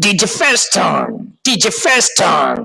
DJ Feston, DJ Feston.